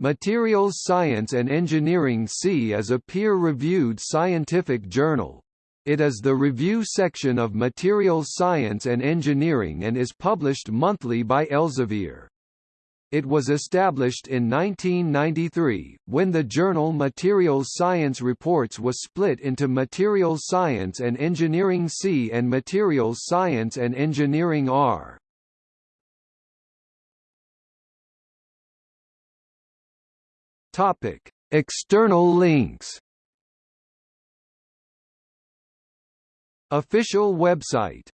Materials Science and Engineering C is a peer-reviewed scientific journal. It is the review section of Materials Science and Engineering and is published monthly by Elsevier. It was established in 1993, when the journal Materials Science Reports was split into Materials Science and Engineering C and Materials Science and Engineering R. Topic: External links. Official website